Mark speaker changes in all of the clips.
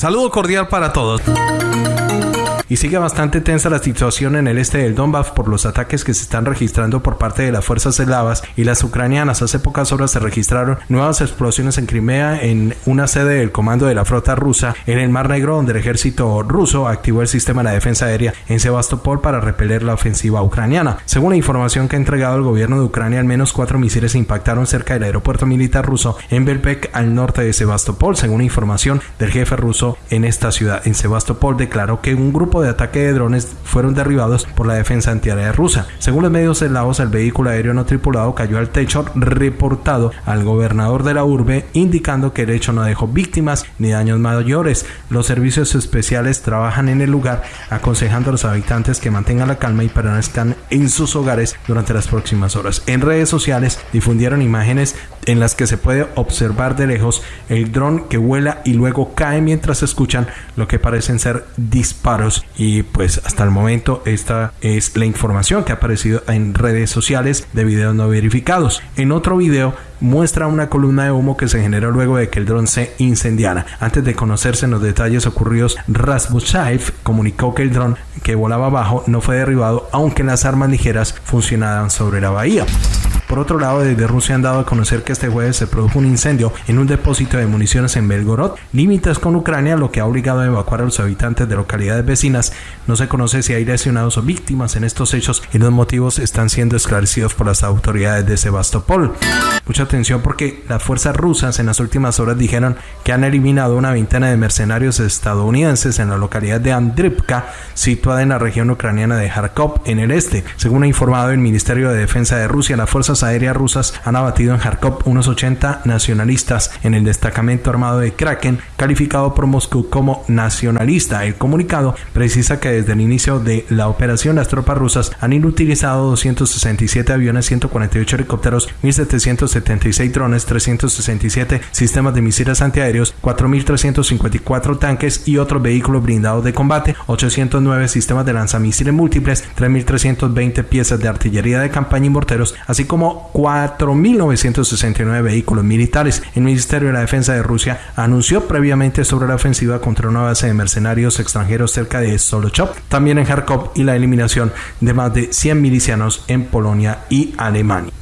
Speaker 1: Saludo cordial para todos y sigue bastante tensa la situación en el este del Donbass por los ataques que se están registrando por parte de las fuerzas eslavas y las ucranianas. Hace pocas horas se registraron nuevas explosiones en Crimea en una sede del comando de la flota rusa en el Mar Negro donde el ejército ruso activó el sistema de defensa aérea en Sebastopol para repeler la ofensiva ucraniana. Según la información que ha entregado el gobierno de Ucrania, al menos cuatro misiles impactaron cerca del aeropuerto militar ruso en Belbek al norte de Sebastopol. Según información del jefe ruso en esta ciudad, en Sebastopol declaró que un grupo de ataque de drones fueron derribados por la defensa antiaérea rusa. Según los medios eslavos, el vehículo aéreo no tripulado cayó al techo reportado al gobernador de la urbe, indicando que el hecho no dejó víctimas ni daños mayores. Los servicios especiales trabajan en el lugar, aconsejando a los habitantes que mantengan la calma y permanezcan en sus hogares durante las próximas horas. En redes sociales difundieron imágenes en las que se puede observar de lejos el dron que vuela y luego cae mientras escuchan lo que parecen ser disparos y pues hasta el momento esta es la información que ha aparecido en redes sociales de videos no verificados. En otro video muestra una columna de humo que se generó luego de que el dron se incendiara. Antes de conocerse los detalles ocurridos, Rasmusaev comunicó que el dron que volaba abajo no fue derribado, aunque las armas ligeras funcionaban sobre la bahía. Por otro lado, desde Rusia han dado a conocer que este jueves se produjo un incendio en un depósito de municiones en Belgorod, límites con Ucrania, lo que ha obligado a evacuar a los habitantes de localidades vecinas. No se conoce si hay lesionados o víctimas en estos hechos y los motivos están siendo esclarecidos por las autoridades de Sebastopol. Mucha atención porque las fuerzas rusas en las últimas horas dijeron que han eliminado una veintena de mercenarios estadounidenses en la localidad de Andripka, situada en la región ucraniana de Kharkov, en el este. Según ha informado el Ministerio de Defensa de Rusia, las fuerzas aéreas rusas han abatido en Kharkov unos 80 nacionalistas en el destacamento armado de Kraken, calificado por Moscú como nacionalista. El comunicado precisa que desde el inicio de la operación las tropas rusas han inutilizado 267 aviones, 148 helicópteros, 1776 drones, 367 sistemas de misiles antiaéreos, 4354 tanques y otros vehículos blindados de combate, 809 sistemas de lanzamisiles múltiples, 3320 piezas de artillería de campaña y morteros, así como 4.969 vehículos militares. El Ministerio de la Defensa de Rusia anunció previamente sobre la ofensiva contra una base de mercenarios extranjeros cerca de Solochov, también en Kharkov y la eliminación de más de 100 milicianos en Polonia y Alemania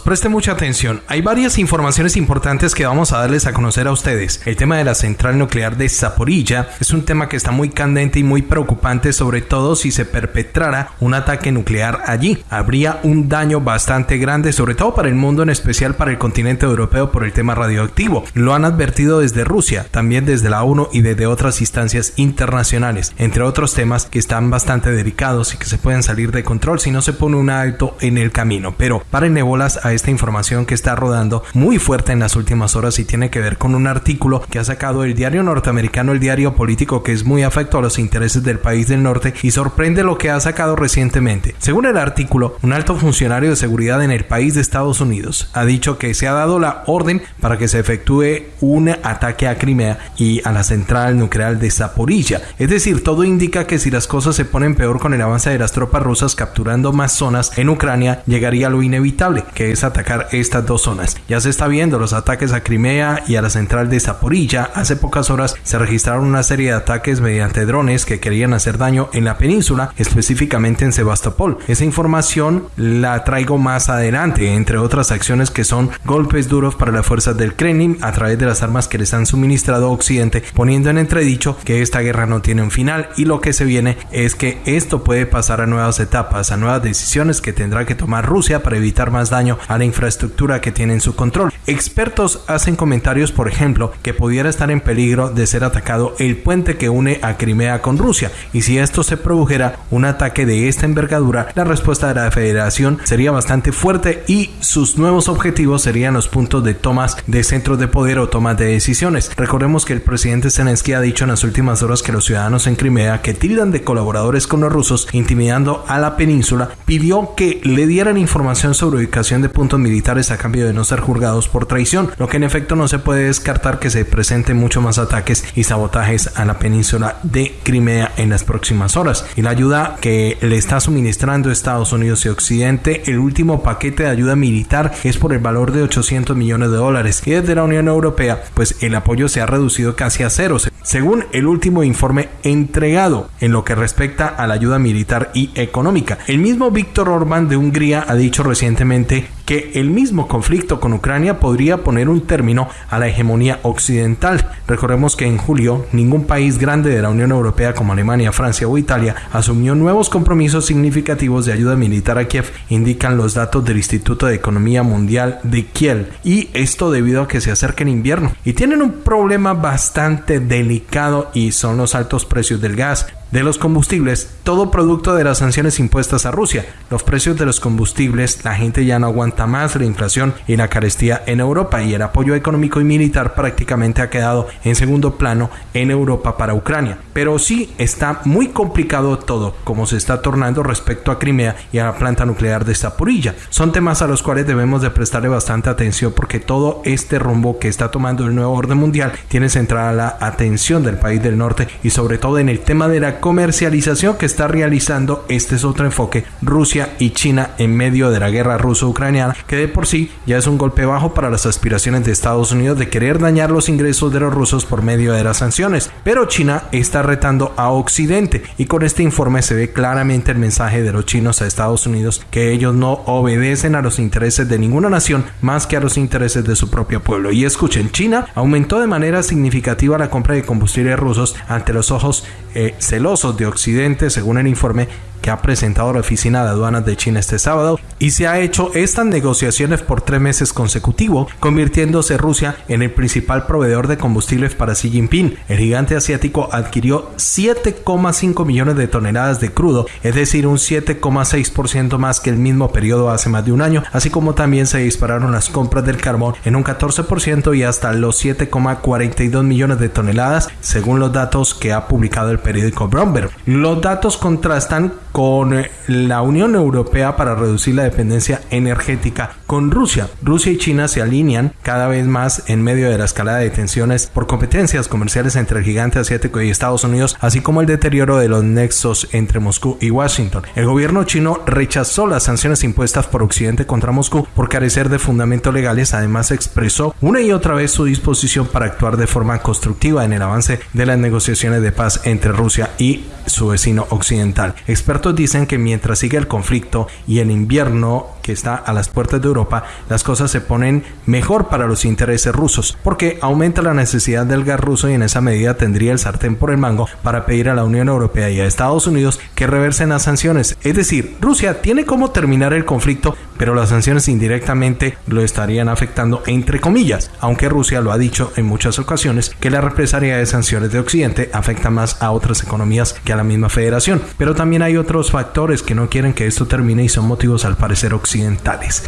Speaker 1: preste mucha atención. Hay varias informaciones importantes que vamos a darles a conocer a ustedes. El tema de la central nuclear de Zaporilla es un tema que está muy candente y muy preocupante, sobre todo si se perpetrara un ataque nuclear allí. Habría un daño bastante grande, sobre todo para el mundo, en especial para el continente europeo por el tema radioactivo. Lo han advertido desde Rusia, también desde la ONU y desde otras instancias internacionales, entre otros temas que están bastante delicados y que se pueden salir de control si no se pone un alto en el camino. Pero para nebolas a esta información que está rodando muy fuerte en las últimas horas y tiene que ver con un artículo que ha sacado el diario norteamericano, el diario político que es muy afecto a los intereses del país del norte y sorprende lo que ha sacado recientemente. Según el artículo, un alto funcionario de seguridad en el país de Estados Unidos ha dicho que se ha dado la orden para que se efectúe un ataque a Crimea y a la central nuclear de Zaporilla. Es decir, todo indica que si las cosas se ponen peor con el avance de las tropas rusas capturando más zonas en Ucrania, llegaría lo inevitable, que es atacar estas dos zonas. Ya se está viendo los ataques a Crimea y a la central de Zaporilla. Hace pocas horas se registraron una serie de ataques mediante drones que querían hacer daño en la península, específicamente en Sebastopol. Esa información la traigo más adelante, entre otras acciones que son golpes duros para las fuerzas del Kremlin a través de las armas que les han suministrado Occidente, poniendo en entredicho que esta guerra no tiene un final y lo que se viene es que esto puede pasar a nuevas etapas, a nuevas decisiones que tendrá que tomar Rusia para evitar más daño a la infraestructura que tiene en su control. Expertos hacen comentarios, por ejemplo, que pudiera estar en peligro de ser atacado el puente que une a Crimea con Rusia, y si esto se produjera un ataque de esta envergadura, la respuesta de la federación sería bastante fuerte y sus nuevos objetivos serían los puntos de tomas de centros de poder o tomas de decisiones. Recordemos que el presidente Zelensky ha dicho en las últimas horas que los ciudadanos en Crimea que tildan de colaboradores con los rusos intimidando a la península, pidió que le dieran información sobre ubicación de puntos militares a cambio de no ser juzgados por traición, lo que en efecto no se puede descartar que se presenten muchos más ataques y sabotajes a la península de Crimea en las próximas horas. Y la ayuda que le está suministrando Estados Unidos y Occidente, el último paquete de ayuda militar es por el valor de 800 millones de dólares y desde la Unión Europea pues el apoyo se ha reducido casi a cero según el último informe entregado en lo que respecta a la ayuda militar y económica. El mismo Víctor Orbán de Hungría ha dicho recientemente que el mismo conflicto con Ucrania podría poner un término a la hegemonía occidental. Recordemos que en julio ningún país grande de la Unión Europea como Alemania, Francia o Italia asumió nuevos compromisos significativos de ayuda militar a Kiev, indican los datos del Instituto de Economía Mundial de Kiel. Y esto debido a que se acerca el invierno. Y tienen un problema bastante delicado y son los altos precios del gas de los combustibles, todo producto de las sanciones impuestas a Rusia. Los precios de los combustibles, la gente ya no aguanta más la inflación y la carestía en Europa y el apoyo económico y militar prácticamente ha quedado en segundo plano en Europa para Ucrania. Pero sí está muy complicado todo, como se está tornando respecto a Crimea y a la planta nuclear de Zaporilla. Son temas a los cuales debemos de prestarle bastante atención porque todo este rumbo que está tomando el nuevo orden mundial tiene centrada la atención del país del norte y sobre todo en el tema de la comercialización que está realizando, este es otro enfoque, Rusia y China en medio de la guerra ruso-ucraniana, que de por sí ya es un golpe bajo para las aspiraciones de Estados Unidos de querer dañar los ingresos de los rusos por medio de las sanciones. Pero China está retando a Occidente y con este informe se ve claramente el mensaje de los chinos a Estados Unidos que ellos no obedecen a los intereses de ninguna nación más que a los intereses de su propio pueblo. Y escuchen, China aumentó de manera significativa la compra de combustibles rusos ante los ojos eh, celosos de Occidente, según el informe que ha presentado la Oficina de Aduanas de China este sábado, y se ha hecho estas negociaciones por tres meses consecutivos, convirtiéndose Rusia en el principal proveedor de combustibles para Xi Jinping. El gigante asiático adquirió 7,5 millones de toneladas de crudo, es decir, un 7,6% más que el mismo periodo hace más de un año, así como también se dispararon las compras del carbón en un 14% y hasta los 7,42 millones de toneladas, según los datos que ha publicado el periódico Bromberg. Los datos contrastan con eh, la Unión Europea para reducir la dependencia energética con Rusia. Rusia y China se alinean cada vez más en medio de la escalada de tensiones por competencias comerciales entre el gigante asiático y Estados Unidos, así como el deterioro de los nexos entre Moscú y Washington. El gobierno chino rechazó las sanciones impuestas por Occidente contra Moscú por carecer de fundamentos legales, además expresó una y otra vez su disposición para actuar de forma constructiva en el avance de las negociaciones de paz entre Rusia y su vecino occidental. Expertos dicen que mientras sigue el conflicto y el invierno que está a las puertas de Europa, las cosas se ponen mejor para los intereses rusos, porque aumenta la necesidad del gas ruso y en esa medida tendría el sartén por el mango para pedir a la Unión Europea y a Estados Unidos que reversen las sanciones. Es decir, Rusia tiene cómo terminar el conflicto, pero las sanciones indirectamente lo estarían afectando entre comillas, aunque Rusia lo ha dicho en muchas ocasiones que la represalia de sanciones de Occidente afecta más a otras economías que a la misma federación. Pero también hay otros factores que no quieren que esto termine y son motivos al parecer occidentales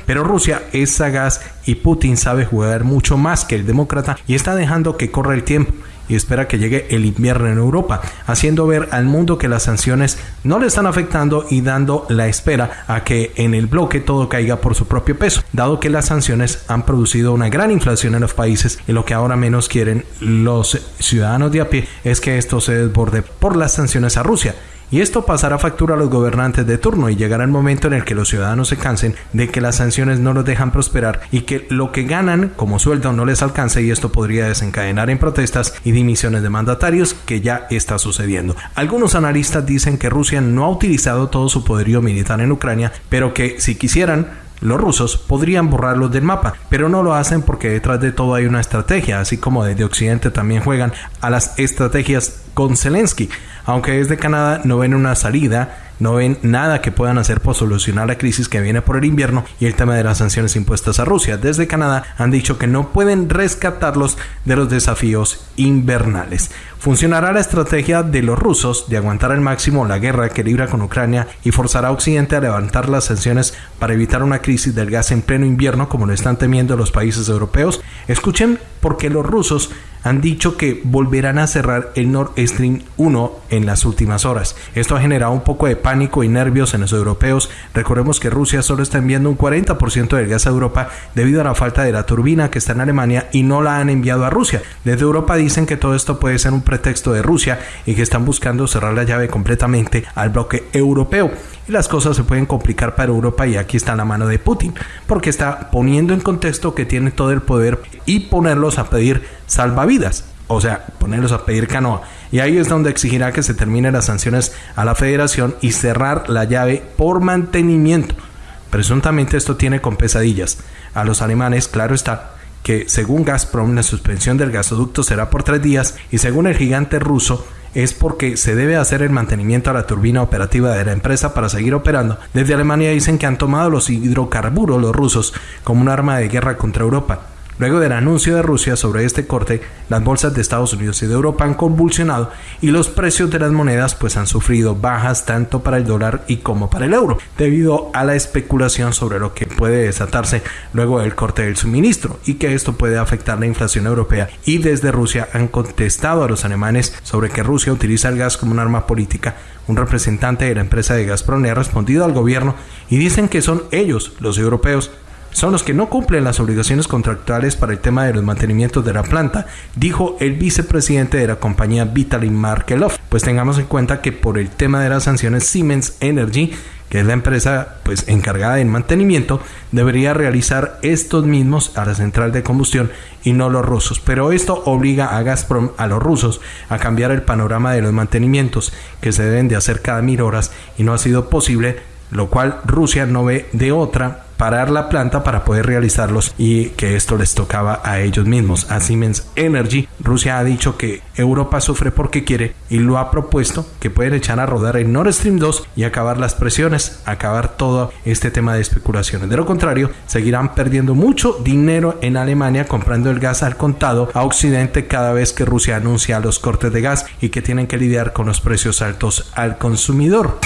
Speaker 1: pero Rusia es sagaz y Putin sabe jugar mucho más que el demócrata y está dejando que corra el tiempo y espera que llegue el invierno en Europa, haciendo ver al mundo que las sanciones no le están afectando y dando la espera a que en el bloque todo caiga por su propio peso, dado que las sanciones han producido una gran inflación en los países y lo que ahora menos quieren los ciudadanos de a pie es que esto se desborde por las sanciones a Rusia y esto pasará factura a los gobernantes de turno y llegará el momento en el que los ciudadanos se cansen de que las sanciones no los dejan prosperar y que lo que ganan como sueldo no les alcance y esto podría desencadenar en protestas y dimisiones de mandatarios que ya está sucediendo. Algunos analistas dicen que Rusia no ha utilizado todo su poderío militar en Ucrania, pero que si quisieran los rusos podrían borrarlos del mapa, pero no lo hacen porque detrás de todo hay una estrategia, así como desde Occidente también juegan a las estrategias con Zelensky. Aunque desde Canadá no ven una salida, no ven nada que puedan hacer por solucionar la crisis que viene por el invierno y el tema de las sanciones impuestas a Rusia. Desde Canadá han dicho que no pueden rescatarlos de los desafíos invernales. Funcionará la estrategia de los rusos de aguantar al máximo la guerra que libra con Ucrania y forzará a Occidente a levantar las sanciones para evitar una crisis del gas en pleno invierno como lo están temiendo los países europeos. Escuchen porque los rusos han dicho que volverán a cerrar el Nord Stream 1 en las últimas horas. Esto ha generado un poco de pánico y nervios en los europeos. Recordemos que Rusia solo está enviando un 40% del gas a Europa debido a la falta de la turbina que está en Alemania y no la han enviado a Rusia. Desde Europa dicen que todo esto puede ser un pretexto de Rusia y que están buscando cerrar la llave completamente al bloque europeo las cosas se pueden complicar para Europa y aquí está la mano de Putin, porque está poniendo en contexto que tiene todo el poder y ponerlos a pedir salvavidas, o sea, ponerlos a pedir canoa. Y ahí es donde exigirá que se terminen las sanciones a la federación y cerrar la llave por mantenimiento. Presuntamente esto tiene con pesadillas. A los alemanes, claro está, que según Gazprom la suspensión del gasoducto será por tres días y según el gigante ruso es porque se debe hacer el mantenimiento a la turbina operativa de la empresa para seguir operando. Desde Alemania dicen que han tomado los hidrocarburos los rusos como un arma de guerra contra Europa. Luego del anuncio de Rusia sobre este corte, las bolsas de Estados Unidos y de Europa han convulsionado y los precios de las monedas pues han sufrido bajas tanto para el dólar y como para el euro, debido a la especulación sobre lo que puede desatarse luego del corte del suministro y que esto puede afectar la inflación europea. Y desde Rusia han contestado a los alemanes sobre que Rusia utiliza el gas como un arma política. Un representante de la empresa de Gazprom le ha respondido al gobierno y dicen que son ellos, los europeos, son los que no cumplen las obligaciones contractuales para el tema de los mantenimientos de la planta, dijo el vicepresidente de la compañía Vitaly Markelov. Pues tengamos en cuenta que por el tema de las sanciones Siemens Energy que es la empresa pues encargada del mantenimiento, debería realizar estos mismos a la central de combustión y no los rusos. Pero esto obliga a Gazprom, a los rusos, a cambiar el panorama de los mantenimientos que se deben de hacer cada mil horas y no ha sido posible, lo cual Rusia no ve de otra parar la planta para poder realizarlos y que esto les tocaba a ellos mismos, a Siemens Energy. Rusia ha dicho que Europa sufre porque quiere y lo ha propuesto que pueden echar a rodar el Nord Stream 2 y acabar las presiones, acabar todo este tema de especulaciones. De lo contrario, seguirán perdiendo mucho dinero en Alemania comprando el gas al contado a Occidente cada vez que Rusia anuncia los cortes de gas y que tienen que lidiar con los precios altos al consumidor.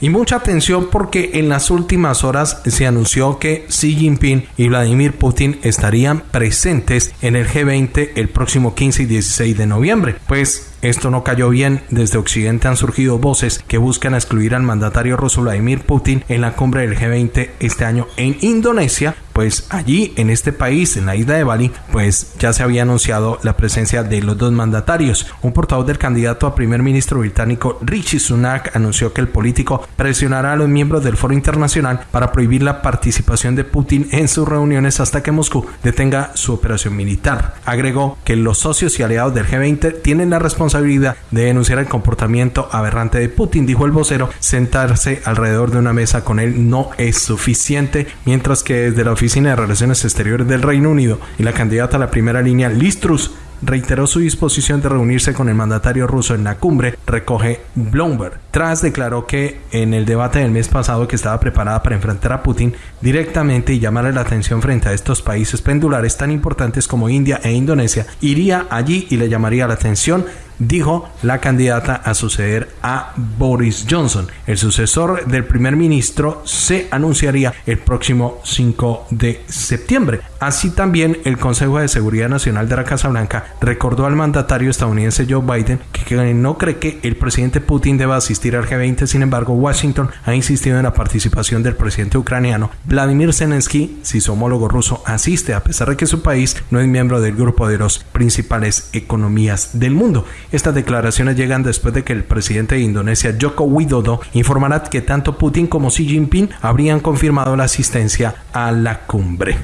Speaker 1: Y mucha atención porque en las últimas horas se anunció que Xi Jinping y Vladimir Putin estarían presentes en el G20 el próximo 15 y 16 de noviembre. Pues esto no cayó bien. Desde Occidente han surgido voces que buscan excluir al mandatario ruso Vladimir Putin en la cumbre del G20 este año en Indonesia. Pues allí, en este país, en la isla de Bali, pues ya se había anunciado la presencia de los dos mandatarios. Un portavoz del candidato a primer ministro británico Richie Sunak anunció que el político presionará a los miembros del foro internacional para prohibir la participación de Putin en sus reuniones hasta que Moscú detenga su operación militar. Agregó que los socios y aliados del G20 tienen la responsabilidad responsabilidad de denunciar el comportamiento aberrante de Putin, dijo el vocero. Sentarse alrededor de una mesa con él no es suficiente, mientras que desde la Oficina de Relaciones Exteriores del Reino Unido y la candidata a la primera línea, Liz Truss, reiteró su disposición de reunirse con el mandatario ruso en la cumbre, recoge Bloomberg. Tras declaró que en el debate del mes pasado que estaba preparada para enfrentar a Putin directamente y llamarle la atención frente a estos países pendulares tan importantes como India e Indonesia, iría allí y le llamaría la atención dijo la candidata a suceder a Boris Johnson. El sucesor del primer ministro se anunciaría el próximo 5 de septiembre. Así también el Consejo de Seguridad Nacional de la Casa Blanca recordó al mandatario estadounidense Joe Biden que no cree que el presidente Putin deba asistir al G20. Sin embargo, Washington ha insistido en la participación del presidente ucraniano Vladimir Zelensky si su homólogo ruso asiste, a pesar de que su país no es miembro del grupo de los principales economías del mundo. Estas declaraciones llegan después de que el presidente de Indonesia, Joko Widodo, informará que tanto Putin como Xi Jinping habrían confirmado la asistencia a la cumbre.